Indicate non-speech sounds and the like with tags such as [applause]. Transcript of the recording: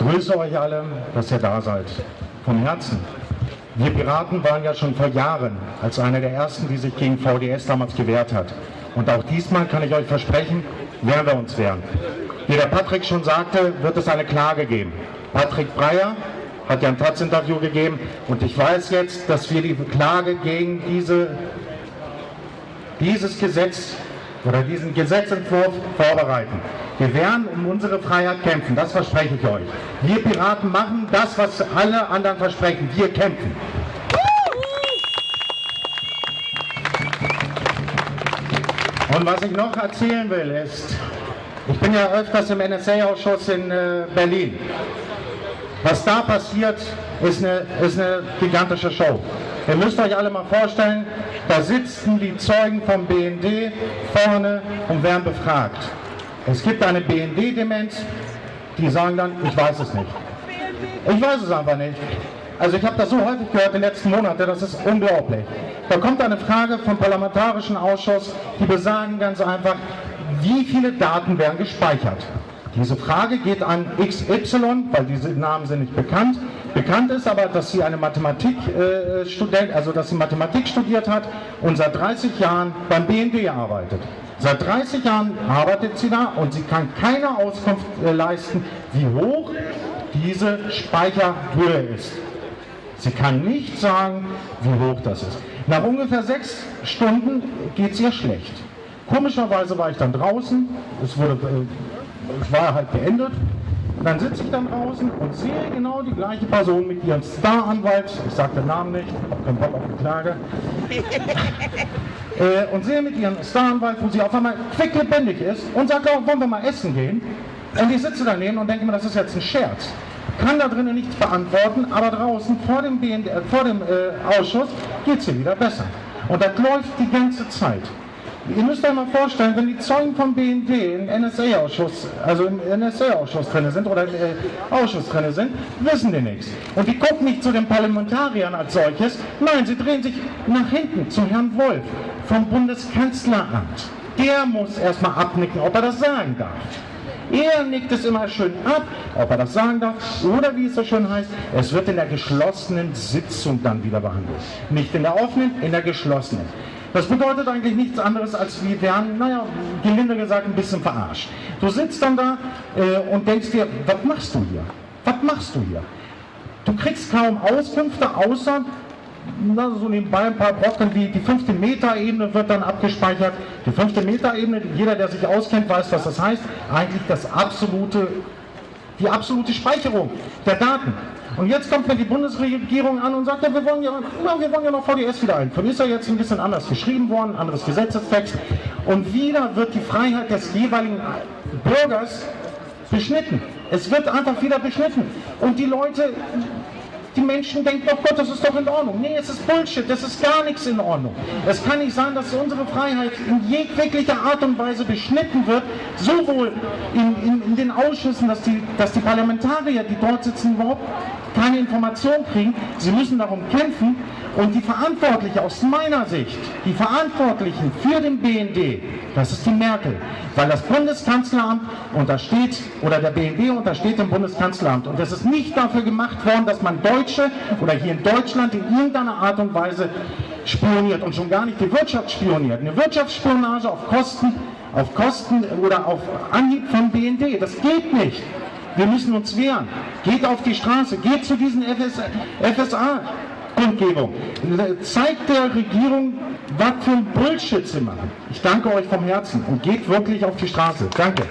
grüße euch alle, dass ihr da seid. Vom Herzen. Wir Piraten waren ja schon vor Jahren als einer der ersten, die sich gegen VDS damals gewehrt hat. Und auch diesmal kann ich euch versprechen, werden wir uns wehren. Wie der Patrick schon sagte, wird es eine Klage geben. Patrick Breyer hat ja ein Taz-Interview gegeben und ich weiß jetzt, dass wir die Klage gegen diese, dieses Gesetz oder diesen Gesetzentwurf vorbereiten. Wir werden um unsere Freiheit kämpfen, das verspreche ich euch. Wir Piraten machen das, was alle anderen versprechen. Wir kämpfen. Und was ich noch erzählen will ist, ich bin ja öfters im NSA-Ausschuss in äh, Berlin. Was da passiert, ist eine, ist eine gigantische Show. Ihr müsst euch alle mal vorstellen, da sitzen die Zeugen vom BND vorne und werden befragt. Es gibt eine BND-Demenz, die sagen dann, ich weiß es nicht. Ich weiß es einfach nicht. Also ich habe das so häufig gehört in den letzten Monaten, das ist unglaublich. Da kommt eine Frage vom Parlamentarischen Ausschuss, die besagen ganz einfach, wie viele Daten werden gespeichert. Diese Frage geht an XY, weil diese Namen sind nicht bekannt. Bekannt ist aber, dass sie eine Mathematikstudent, äh, also dass sie Mathematik studiert hat und seit 30 Jahren beim BND arbeitet. Seit 30 Jahren arbeitet sie da und sie kann keine Auskunft äh, leisten, wie hoch diese Speicherhöhe ist. Sie kann nicht sagen, wie hoch das ist. Nach ungefähr sechs Stunden geht es ihr schlecht. Komischerweise war ich dann draußen, es, wurde, äh, es war halt beendet. Dann sitze ich dann draußen und sehe genau die gleiche Person mit ihrem Star-Anwalt, ich sage den Namen nicht, habe keinen Bock auf die Klage, [laughs] äh, und sehe mit ihrem Star-Anwalt, wo sie auf einmal quicklebendig ist und sagt, oh, wollen wir mal essen gehen? Und ich sitze daneben und denke mir, das ist jetzt ein Scherz kann da drinnen nichts beantworten, aber draußen vor dem, BND, äh, vor dem äh, Ausschuss geht es ihr wieder besser. Und das läuft die ganze Zeit. Ihr müsst euch mal vorstellen, wenn die Zeugen vom BND im NSA-Ausschuss, also im NSA-Ausschuss drin sind oder im äh, Ausschuss drin sind, wissen die nichts. Und die gucken nicht zu den Parlamentariern als solches, nein, sie drehen sich nach hinten zu Herrn Wolf vom Bundeskanzleramt. Der muss erstmal abnicken, ob er das sagen darf. Er nickt es immer schön ab, ob er das sagen darf, oder wie es so schön heißt, es wird in der geschlossenen Sitzung dann wieder behandelt. Nicht in der offenen, in der geschlossenen. Das bedeutet eigentlich nichts anderes, als wir werden, naja, gelinde gesagt, ein bisschen verarscht. Du sitzt dann da äh, und denkst dir, was machst du hier? Was machst du hier? Du kriegst kaum Auskünfte, außer na, so nebenbei ein paar Brocken wie die fünfte Metaebene wird dann abgespeichert. Die fünfte Metaebene, jeder, der sich auskennt, weiß, was das heißt. Eigentlich das absolute, die absolute Speicherung der Daten. Und jetzt kommt mir die Bundesregierung an und sagt, ja, wir wollen ja, ja, wir wollen ja noch VDS wieder ein. Von ist ja jetzt ein bisschen anders geschrieben worden, anderes Gesetzestext. Und wieder wird die Freiheit des jeweiligen Bürgers beschnitten. Es wird einfach wieder beschnitten. Und die Leute die Menschen denken, oh Gott, das ist doch in Ordnung. Nee, es ist Bullshit, das ist gar nichts in Ordnung. Es kann nicht sein, dass unsere Freiheit in jeglicher Art und Weise beschnitten wird, sowohl in, in, in den Ausschüssen, dass die, dass die Parlamentarier, die dort sitzen, überhaupt keine Information kriegen. Sie müssen darum kämpfen und die Verantwortlichen aus meiner Sicht, die Verantwortlichen für den BND, das ist die Merkel, weil das Bundeskanzleramt untersteht, oder der BND untersteht dem Bundeskanzleramt und das ist nicht dafür gemacht worden, dass man Deutsche oder hier in Deutschland in irgendeiner Art und Weise spioniert und schon gar nicht die Wirtschaft spioniert. Eine Wirtschaftsspionage auf Kosten, auf Kosten oder auf Anhieb vom BND, das geht nicht. Wir müssen uns wehren. Geht auf die Straße, geht zu diesen FSA. Kundgebung. Zeigt der Regierung, was für ein Bullshit machen. Ich danke euch vom Herzen und geht wirklich auf die Straße. Danke.